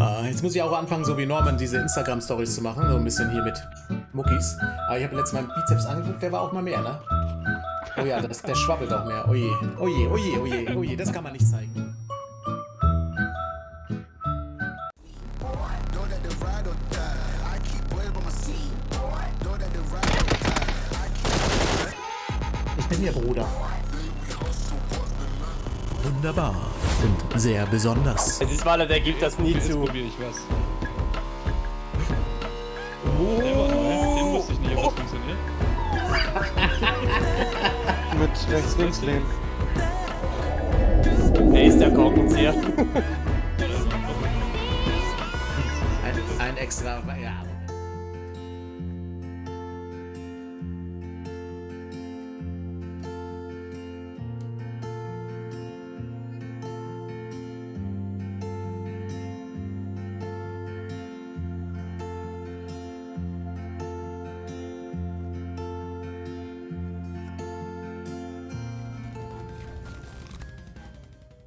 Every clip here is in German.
Ah, jetzt muss ich auch anfangen, so wie Norman, diese Instagram-Stories zu machen. So ein bisschen hier mit Muckis. Aber ich habe letztes Mal einen Bizeps angeguckt, der war auch mal mehr, ne? Oh ja, das, der schwabbelt auch mehr. Oje, oje, oje, oje, oje, das kann man nicht zeigen. Ich bin ihr Bruder. Wunderbar und sehr besonders. Es ist Waller, der gibt das nie Jetzt zu. probiere ich was. Der war neu. Den wusste ich nicht, ob das funktioniert. Mit rechts links lehnen. Wer ist der Korkenzieher? Ein, ein extra. Ja.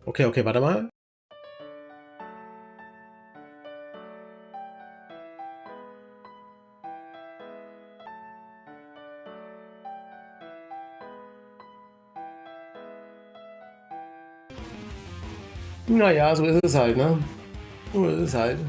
Okay, okay, warte mal. Naja, so ist es halt, ne? So ist es halt.